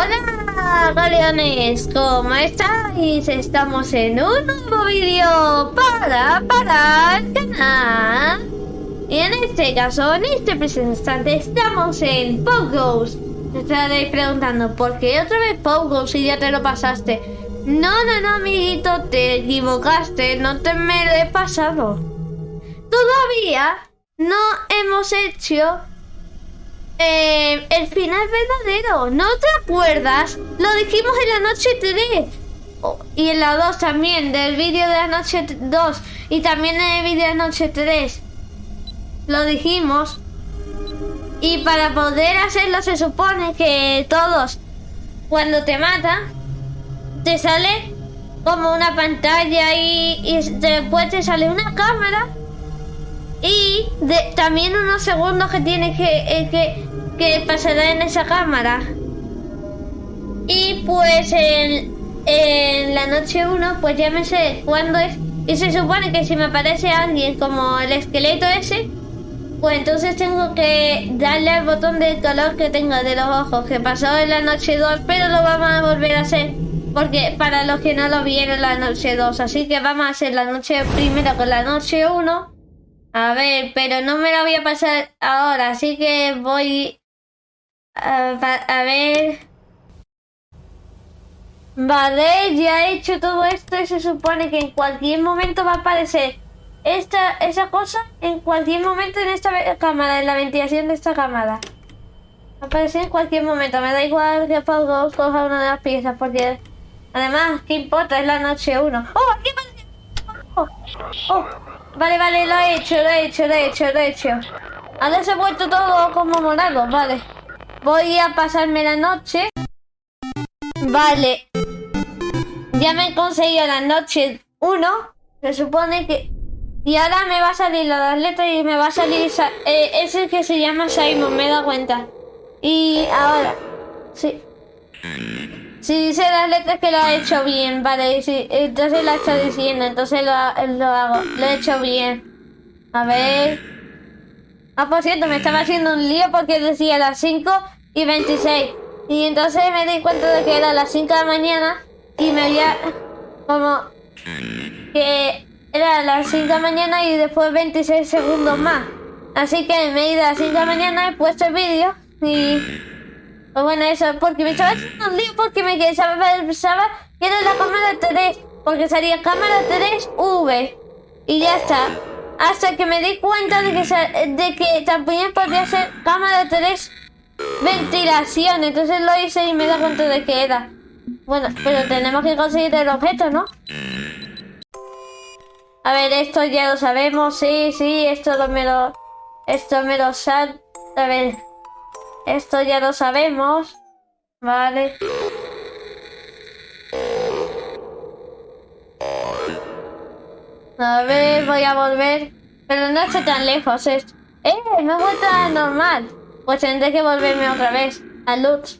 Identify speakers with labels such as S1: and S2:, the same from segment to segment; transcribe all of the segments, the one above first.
S1: Hola galeones, ¿cómo estáis? Estamos en un nuevo vídeo para, para el canal Y en este caso, en este instante, estamos en Pogos Te estaréis preguntando, ¿por qué otra vez Pogos si ya te lo pasaste? No, no, no, amiguito, te equivocaste, no te me lo he pasado Todavía no hemos hecho eh, el final verdadero. ¿No te acuerdas? Lo dijimos en la noche 3. y en la 2 también, del vídeo de la noche 2. Y también en el vídeo de la noche 3. Lo dijimos. Y para poder hacerlo se supone que todos, cuando te matan, te sale como una pantalla y, después te sale una cámara y también unos segundos que tienes que, que pasará en esa cámara. Y pues en, la noche 1, pues ya me sé cuándo es. Y se supone que si me aparece alguien como el esqueleto ese, pues entonces tengo que darle al botón del color que tengo de los ojos, que pasó en la noche 2, pero lo vamos a volver a hacer. Porque para los que no lo vieron la noche 2, así que vamos a hacer la noche primero con la noche 1 a ver, pero no me lo voy a pasar ahora, así que voy a, a ver... Vale, ya he hecho todo esto y se supone que en cualquier momento va a aparecer esta, esa cosa en cualquier momento en esta cámara, en la ventilación de esta cámara. Va a aparecer en cualquier momento, me da igual que Paul coja una de las piezas porque además, ¿qué importa? Es la noche 1. ¡Oh! ¡Aquí aparece! ¡Oh! ¡Oh! Vale, vale, lo he hecho, lo he hecho, lo he hecho, lo he hecho. Ahora se ha vuelto todo como morado, vale. Voy a pasarme la noche. Vale. Ya me he conseguido la noche 1. Se supone que... Y ahora me va a salir las letras y me va a salir... Eh, ese que se llama Simon, me he dado cuenta. Y ahora... Sí. Si dice las letras que lo ha hecho bien, vale, sí, entonces la está diciendo, entonces lo, lo hago, lo he hecho bien. A ver... Ah, por cierto, me estaba haciendo un lío porque decía las 5 y 26. Y entonces me di cuenta de que era las 5 de la mañana y me había como que era las 5 de la mañana y después 26 segundos más. Así que me he ido a las 5 de la mañana, he puesto el vídeo y pues bueno, eso, porque me estaba haciendo un lío porque me pensaba, que era la cámara 3, porque salía cámara 3V. Y ya está. Hasta que me di cuenta de que, de que también podía ser cámara 3 ventilación. Entonces lo hice y me da cuenta de que era. Bueno, pero tenemos que conseguir el objeto, ¿no? A ver, esto ya lo sabemos. Sí, sí, esto lo me lo... Esto me lo sal... A ver... Esto ya lo sabemos. Vale. A ver, voy a volver. Pero no estoy tan lejos. ¡Eh! Me he vuelto normal. Pues tendré que volverme otra vez. A Lutz.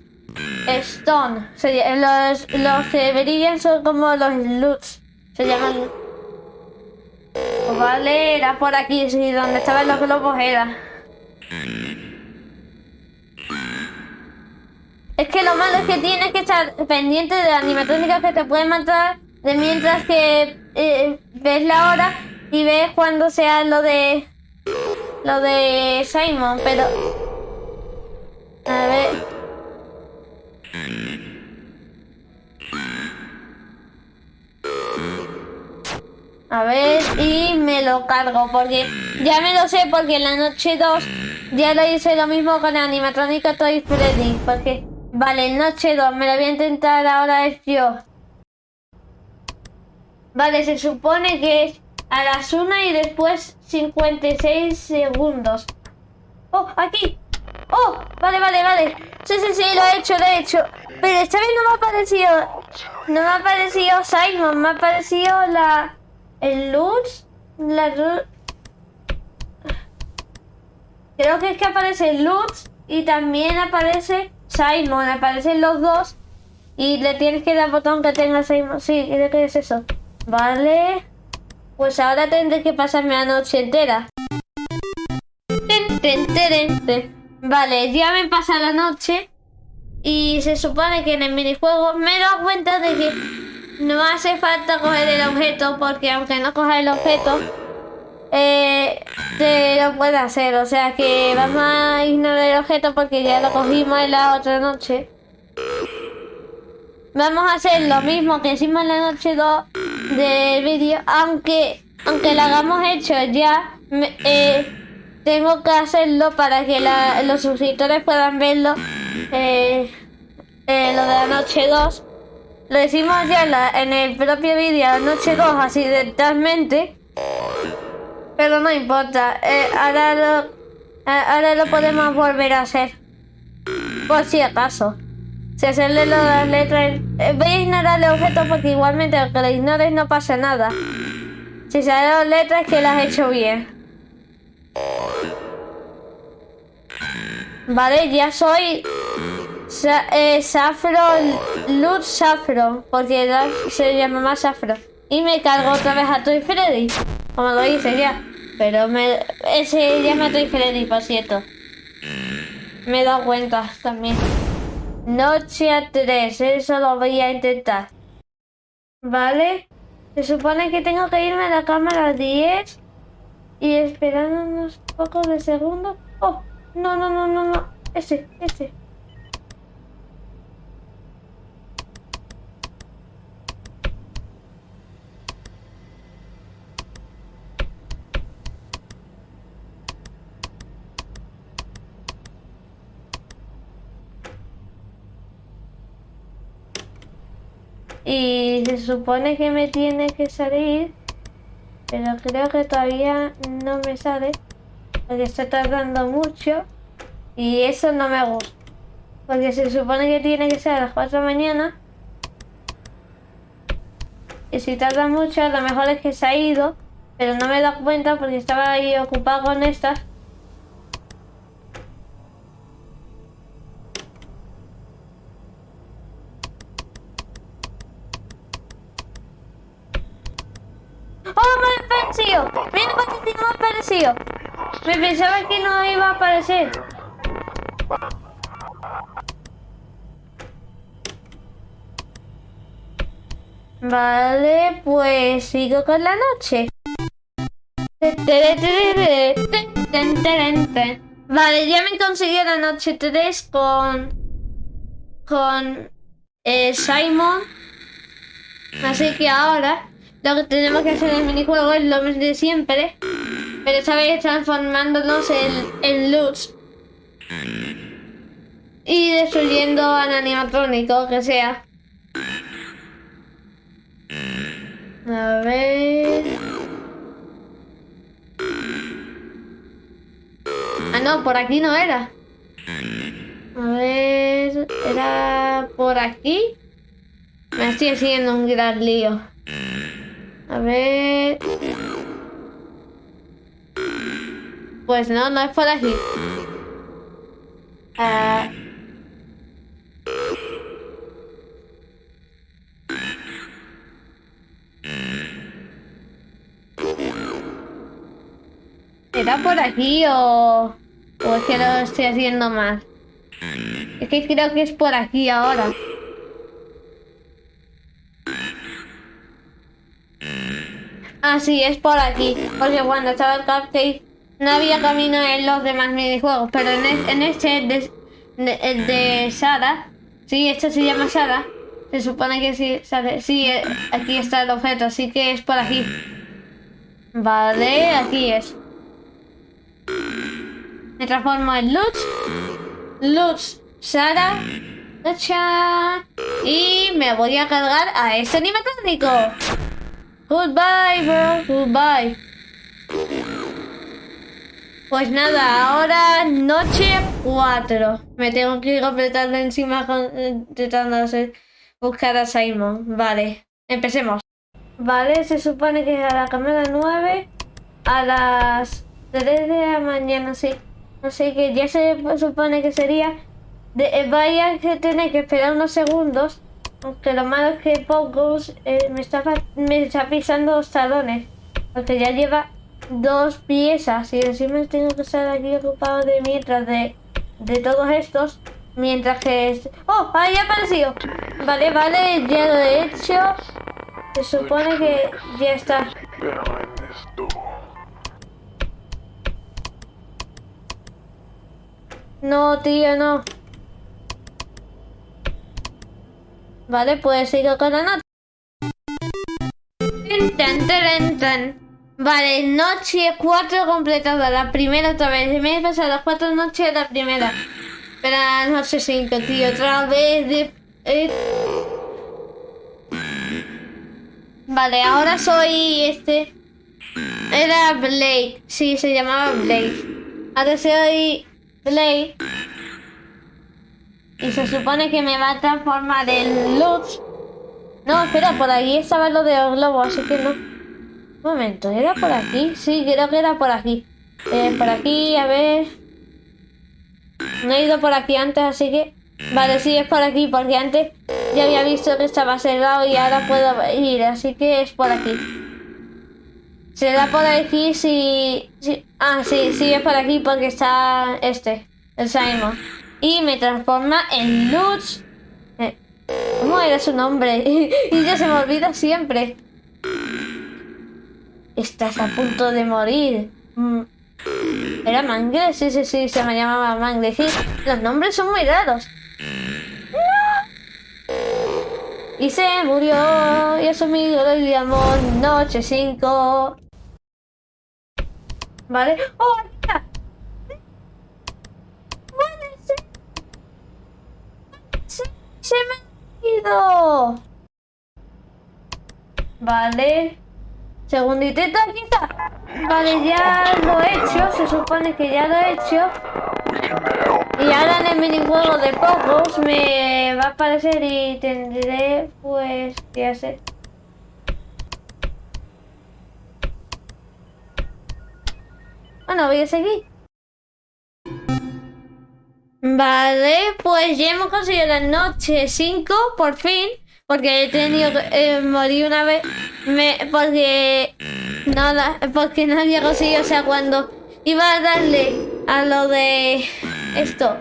S1: Stone. Los, los que brillan son como los Lutz. Se llaman... vale, era por aquí, sí, donde estaban los globos era. Es que lo malo es que tienes que estar pendiente de las animatrónicas que te pueden matar de mientras que eh, ves la hora y ves cuando sea lo de lo de Simon, pero a ver A ver, y me lo cargo, porque ya me lo sé, porque en la noche 2 ya lo hice lo mismo con la animatrónica Toy Freddy, porque Vale, noche 2, me la voy a intentar ahora es yo. Vale, se supone que es a las 1 y después 56 segundos. ¡Oh, aquí! ¡Oh! Vale, vale, vale. Sí, sí, sí, lo he hecho, lo he hecho. Pero esta vez no me ha aparecido... No me ha aparecido Simon, me ha aparecido la... El Lutz... La... Creo que es que aparece Lutz y también aparece Simon, aparecen los dos y le tienes que dar botón que tenga Simon. Sí, creo que es eso. Vale. Pues ahora tendré que pasarme la noche entera. Vale, ya me pasa la noche. Y se supone que en el minijuego me he dado cuenta de que no hace falta coger el objeto porque aunque no coja el objeto, eh, te lo puede hacer. O sea que vamos a ignorar el objeto porque ya lo cogimos en la otra noche. Vamos a hacer lo mismo que hicimos en la noche 2 del vídeo, aunque, aunque lo hagamos hecho ya, eh, tengo que hacerlo para que los suscriptores puedan verlo eh, eh, lo de la noche 2. Lo decimos ya en, el propio vídeo, la noche 2, accidentalmente. Pero no importa, ahora, lo, ahora lo podemos volver a hacer. Por si acaso. Si hacerle las letras... Eh, voy a ignorar el objeto porque igualmente aunque lo ignores no pasa nada. Si salen las letras que las he hecho bien. Vale, ya soy... eh, Safro... Luz Safro. Porque se llama más Safro. Y me cargo otra vez a Toy Freddy. Como lo hice ya. Pero me... Ese llama Toy Freddy, por cierto. Me he dado cuenta también. Noche a 3, eso lo voy a intentar. ¿Vale? Se supone que tengo que irme a la cámara 10 y esperar unos pocos de segundos. Oh, no, no, no, no, no. Ese, ese. Y se supone que me tiene que salir, pero creo que todavía no me sale, porque está tardando mucho y eso no me gusta. Porque se supone que tiene que ser a las 4 de la mañana. Y si tarda mucho, lo mejor es que se ha ido, pero no me he dado cuenta porque estaba ahí ocupado con estas. Me pensaba que no iba a aparecer. Vale, pues sigo con la noche. Vale, ya me conseguí la noche 3 con... Con... Eh, Simon. Así que ahora lo que tenemos que hacer en el minijuego es lo mismo de siempre, pero esta vez transformándonos en, en luz y destruyendo al animatrónico que sea. A ver... Ah, no, por aquí no era. A ver... ¿Era por aquí? Me estoy haciendo un gran lío. A ver... Pues no, no es por aquí. Ah... ¿Era por aquí o...? ¿O es que lo estoy haciendo mal? Es que creo que es por aquí ahora. Ah, sí, es por aquí. Porque cuando estaba el cupcake no había camino en los demás minijuegos. Pero en, este, de, el de Sara, sí, este se llama Sara. Se supone que sí. Sí, eh, aquí está el objeto, así que es por aquí. Vale, aquí es. Me transformo en Lutz. Lutz, Sara. Y me voy a cargar a este animatrónico. Goodbye, bro. Goodbye. Pues nada, ahora noche 4. Me tengo que ir completando encima intentando buscar a Simon. Vale, empecemos. Vale, se supone que es a la cámara 9 a las 3 de la mañana, sí. Así que ya se supone que sería... De, eh, vaya que tener que esperar unos segundos aunque lo malo es que Pocos eh, me, está, me está pisando los talones. Porque ya lleva dos piezas y encima tengo que estar aquí ocupado de mientras de, de todos estos. Mientras que... ¡Oh! Ahí ha aparecido. Vale, vale, ya lo he hecho. Se supone que ya está. No, tío, no. Vale, pues sigo con la nota. Vale, noche 4 completada. La primera otra vez. Me he pasado las 4 noches la primera. Pero noche 5, tío. Otra vez de... Eh. Vale, ahora soy este... Era Blake. Sí, se llamaba Blake. Ahora soy Blake. Y se supone que me va a transformar en Lutz. No, espera, por ahí estaba lo de los globos, así que no. Un momento, ¿era por aquí? Sí, creo que era por aquí. Eh, por aquí, a ver... No he ido por aquí antes, así que... Vale, sí, es por aquí, porque antes ya había visto que estaba cerrado y ahora puedo ir, así que es por aquí. Será por aquí si... Ah, sí, sí, es por aquí porque está este, el Simon. Y me transforma en Lutz. Eh, ¿Cómo era su nombre? y ya se me olvida siempre. Estás a punto de morir. Mm. ¿Era Mangle? Sí, sí, sí, se me llamaba Mangle. Sí, los nombres son muy raros. Y se murió. Y eso lo llamó Noche 5. ¿Vale? ¡Oh, mira! Se, se me ha ido. Vale. Segundito, aquí está. Vale, ya lo he hecho. Se supone que ya lo he hecho. Y ahora en el minijuego de Pogos me va a aparecer y tendré pues que hacer. Bueno, voy a seguir. Vale, pues ya hemos conseguido la noche 5, por fin. Porque he tenido que eh, morir una vez. Me, porque nada, porque no había conseguido. O sea, cuando iba a darle a lo de esto,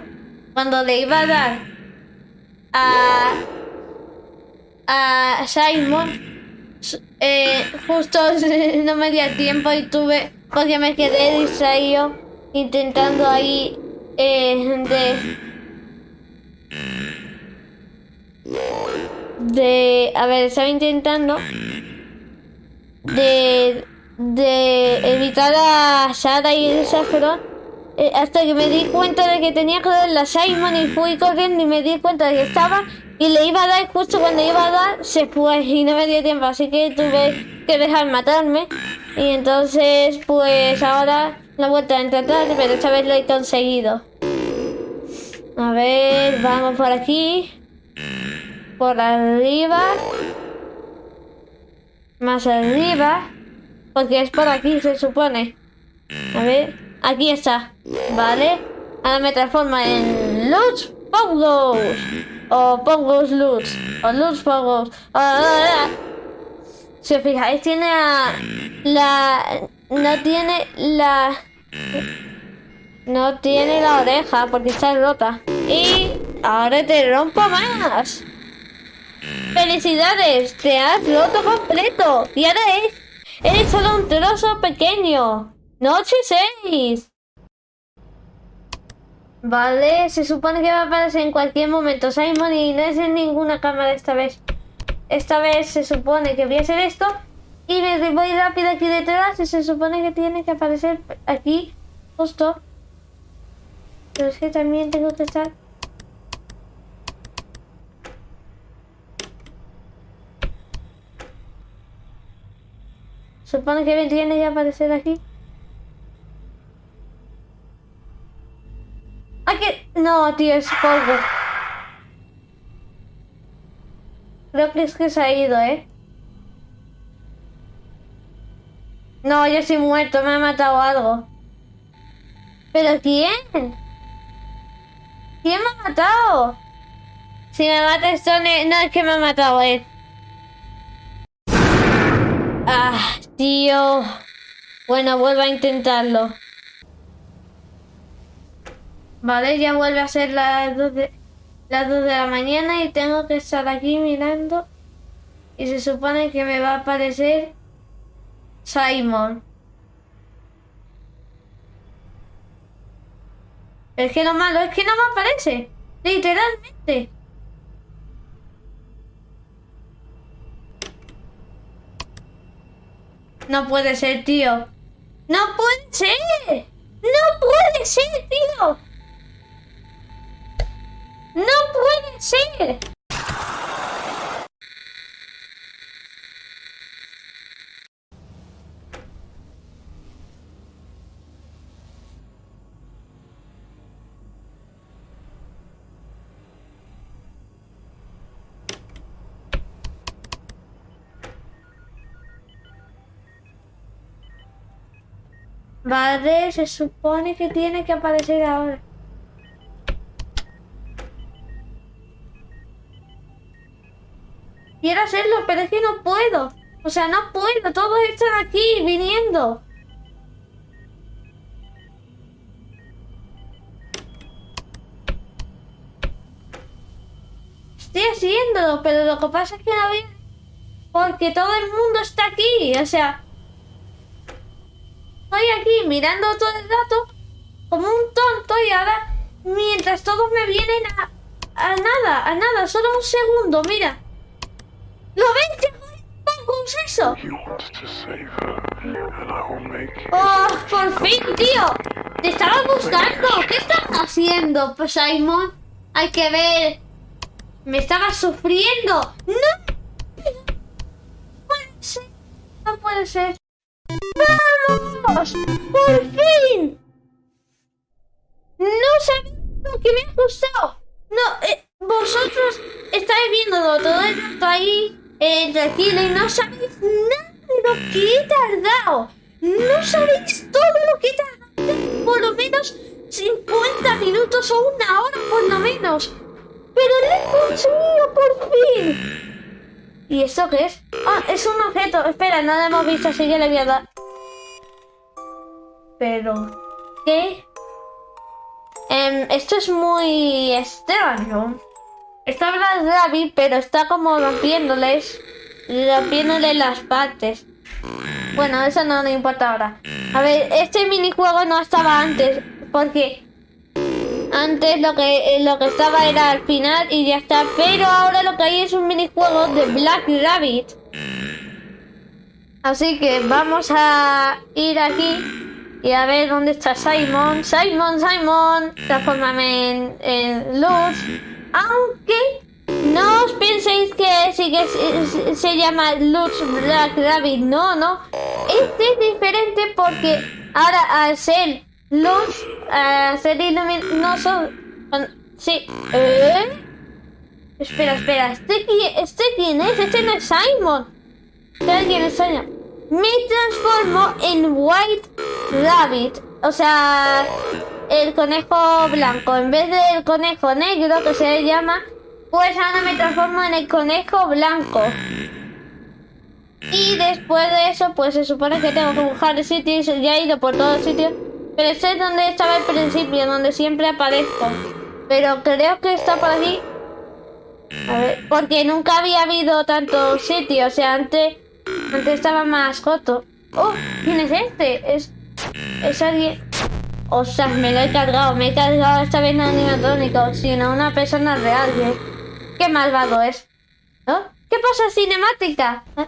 S1: cuando le iba a dar a, a Simon, eh, justo no me dio tiempo y tuve, porque me quedé distraído intentando ahí eh, de de... A ver, estaba intentando de, de evitar a Sara y el eh, hasta que me di cuenta de que tenía que dar la Simon y fui corriendo y me di cuenta de que estaba y le iba a dar justo cuando iba a dar se fue y no me dio tiempo así que tuve que dejar matarme. Y entonces pues ahora la he vuelto a intentar pero esta vez lo he conseguido. A ver vamos por aquí por arriba. Más arriba. Porque es por aquí, se supone. A ver. Aquí está. Vale. Ahora me transforma en Lutz Pogos. O Pogos Lutz. O Lutz Pogos. Si os fijáis, tiene la... No tiene la... No tiene la oreja porque está rota. Y ahora te rompo más. ¡Felicidades! ¡Te has roto completo! Y ahora es... Eres solo un trozo pequeño. Noche 6. Vale, se supone que va a aparecer en cualquier momento Simon y no es en ninguna cámara esta vez. Esta vez se supone que voy a hacer esto y me voy rápido aquí detrás y se supone que tiene que aparecer aquí justo. Pero es que también tengo que estar Supone que viene ya a aparecer aquí. ¡Ay, que! No, tío, es polvo. Creo que es que se ha ido, ¿eh? No, yo estoy muerto, me ha matado algo. ¿Pero quién? ¿Quién me ha matado? Si me mata Stone, no es que me ha matado él. Ah, tío. Bueno, vuelvo a intentarlo. Vale, ya vuelve a ser las 12. las 2 de la mañana y tengo que estar aquí mirando. Y se supone que me va a aparecer Simon. Es que lo malo es que no me aparece. Literalmente. No puede ser, tío. ¡No puede ser! ¡No puede ser, tío! ¡No puede ser! Vale, se supone que tiene que aparecer ahora. Quiero hacerlo, pero es que no puedo. O sea, no puedo. Todos están aquí viniendo. Estoy haciéndolo, pero lo que pasa es que no veo. Porque todo el mundo está aquí. O sea, estoy aquí mirando todo el rato como un tonto y ahora mientras todos me vienen a, a nada, a nada, solo un segundo, mira. ¿Lo ves? ¿Cómo es eso? ¡Oh, por fin, tío! ¡Te estaba buscando! ¿Qué estás haciendo, pues, Simon? Hay que ver... ¡Me estaba sufriendo! ¡No! No puede ser. No puede ser. ¡Por fin! No sabía lo que me ha gustado. No, eh, vosotros estáis viendo todo el rato ahí eh, tranquilo y no sabéis nada de lo que he tardado. No sabéis todo lo que he tardado. Por lo menos 50 minutos o una hora por lo menos. Pero lo he conseguido por fin. ¿Y esto qué es? Ah, es un objeto. Espera, no lo hemos visto, así que le voy a dar. Pero... ¿Qué? Em, esto es muy extraño. Está David, pero está como rompiéndoles, rompiéndole las partes. Bueno, eso no me importa ahora. A ver, este minijuego no estaba antes, porque antes lo que, lo que estaba era al final y ya está. Pero ahora lo que hay es un minijuego de Black Rabbit. Así que vamos a ir aquí y a ver dónde está Simon. Simon, Simon, transformame en, en luz. Aunque no os penséis que sí que se, llama Lux Black Rabbit. No, no. Este es diferente porque ahora al ser luz, al ser iluminoso... Sí. ¿Eh? Espera, espera. ¿Este, ¿Este quién es? Este no es Simon. ¿Este quién es Simon? Me transformo en White Rabbit. O sea, el conejo blanco. En vez del conejo negro, que se llama, pues ahora me transformo en el conejo blanco. Y después de eso, pues se supone que tengo que buscar el sitio. Ya he ido por todos sitios. Pero sé dónde estaba al principio, donde siempre aparezco. Pero creo que está por aquí. A ver, porque nunca había habido tantos sitios. O sea, antes, antes estaba más coto. Oh, ¿quién es este? Es, es alguien... O sea, me lo he cargado, me he cargado esta vez no animatrónico, sino una persona real. ¿Qué, malvado es? ¿Qué pasa, cinemática? ¿Eh?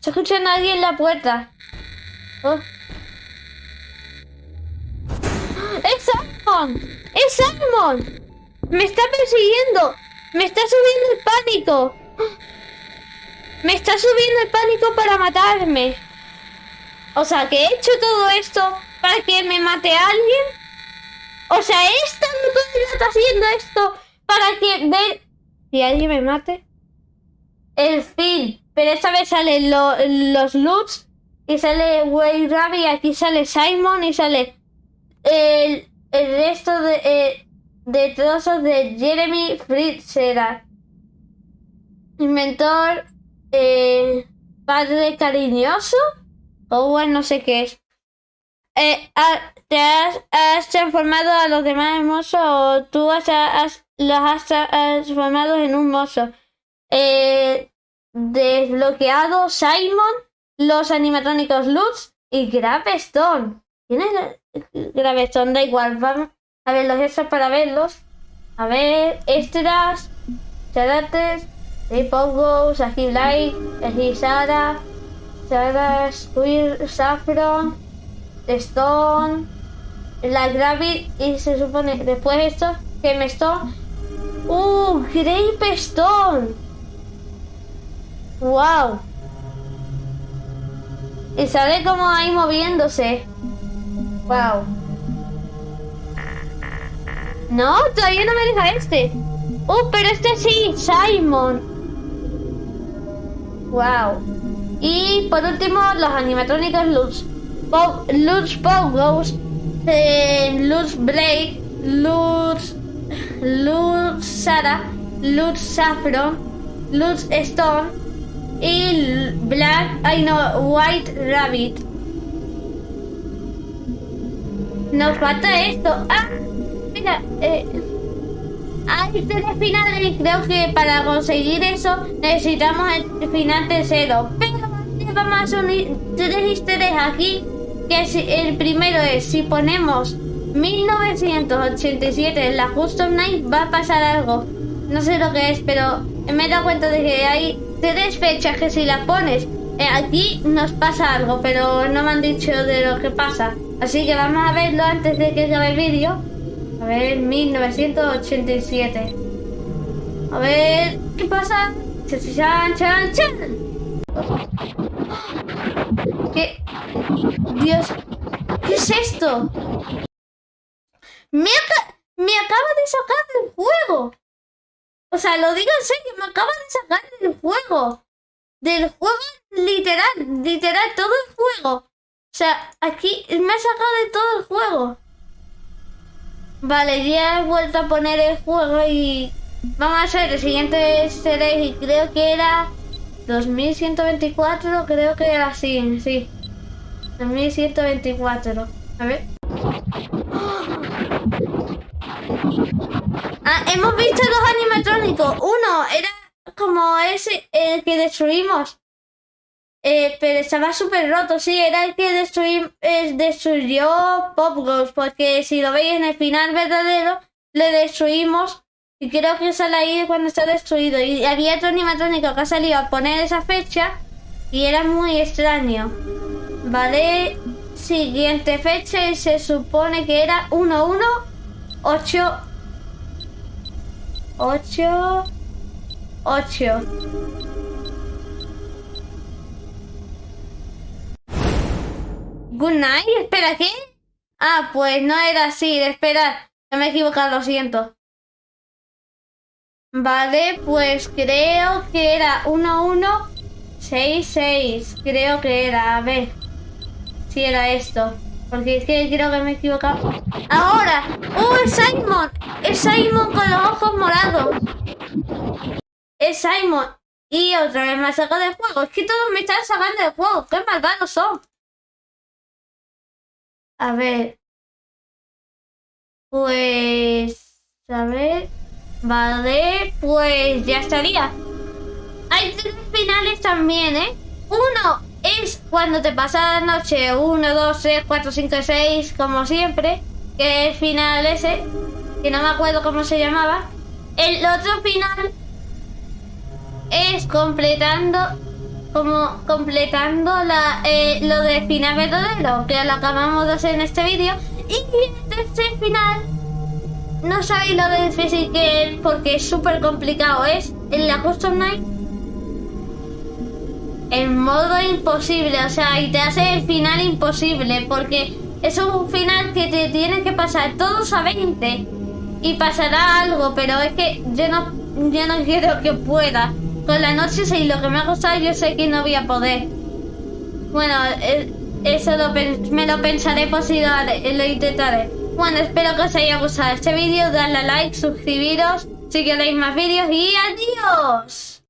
S1: Se escucha a alguien en la puerta. Oh. ¡Es Simon! ¡Es Simon! ¡Me está persiguiendo! ¡Me está subiendo el pánico! ¡Me está subiendo el pánico para matarme! O sea, que he hecho todo esto para que me mate a alguien. O sea, esta no está haciendo esto para que ver si alguien me mate. El fin. Pero esta vez salen los loots y sale Way Rabbit y aquí sale Simon y sale el, resto de, eh, de trozos de Jeremy Fritzerat. Inventor, eh, padre cariñoso o bueno, no sé qué es. Eh, ah, ¿Te has, transformado a los demás hermosos o tú has, los has transformado en un mozo. Eh, desbloqueado Simon, los animatrónicos Lutz y Gravestone. ¿Quién es Gravestone? Da igual, vamos a ver los extras para verlos. A ver, extras, charates, Pogos, Aji Light, Aji Sara, Sara Squir, Saffron, Stone, la Gravit y se supone después esto que me Stone. ¡Uh! Grape Stone. ¡Wow! Y sale como ahí moviéndose. ¡Wow! No, todavía no me deja este. ¡Oh, pero este sí! ¡Simon! ¡Wow! Y por último, los animatrónicos Luz. Luz Pogos, eh, Luz Blake, Luz, Luz Sara, Luz Saffron, Luz Stone y Black, I know, White Rabbit. Nos falta esto. Ah, mira, eh, hay tres finales y creo que para conseguir eso necesitamos el final tercero. Pero vamos a unir tres easter aquí. Que si, el primero es si ponemos 1987 en la Custom Night va a pasar algo. No sé lo que es, pero me he dado cuenta de que hay tres fechas que si las pones eh, aquí nos pasa algo, pero no me han dicho de lo que pasa. Así que vamos a verlo antes de que acabe el vídeo. A ver, 1987. A ver, ¿qué pasa? Chan, chan, chan. ¿Qué? Dios, ¿qué es esto? Me, me acaba de sacar del juego. O sea, lo digo en serio, me acaba de sacar del juego. Del juego literal, literal, todo el juego. O sea, aquí me ha sacado de todo el juego. Vale, ya he vuelto a poner el juego y vamos a hacer el siguiente serie y creo que era 2124, creo que era así, sí. 2124. A ver. Ah, hemos visto dos animatrónicos. Uno era como ese, el que destruimos. Eh, pero estaba súper roto, sí, era el que eh, destruyó Pop Ghost, porque si lo veis en el final verdadero, le destruimos y creo que sale ahí cuando está destruido. Y había otro animatrónico que ha salido a poner esa fecha y era muy extraño. Vale, siguiente fecha y se supone que era 1, 1, 8, 8, Good night, espera, ¿qué? Ah, pues no era así, espera, me he equivocado, lo siento. Vale, pues creo que era 1166, creo que era, a ver si era esto. Porque es que creo que me he equivocado. ¡Ahora! ¡Oh, es Simon! ¡Es Simon con los ojos morados! ¡Es Simon! Y otra vez me ha sacado del juego. Es que todos me están sacando del juego. ¡Qué malvados son! A ver. Pues... A ver... Vale, pues ya estaría. Hay tres finales también, ¿eh? Uno es cuando te pasa la noche 1, 2, 3, 4, 5, 6, como siempre. Que es el final ese, que no me acuerdo cómo se llamaba. El otro final es completando como completando la, eh, lo de final verdadero, que lo acabamos de hacer en este vídeo. Y este final, no sabéis lo difícil que es, porque es súper complicado. Es en la Custom Night, en modo imposible, o sea, y te hace el final imposible, porque es un final que te tienes que pasar todos a 20 y pasará algo, pero es que yo no, yo no quiero que pueda. Con la noche sí, lo que me ha gustado yo sé que no voy a poder. Bueno, eh, eso me lo pensaré por si lo, intentaré. Bueno, espero que os haya gustado este vídeo, dadle a like, suscribiros si queréis más vídeos y adiós.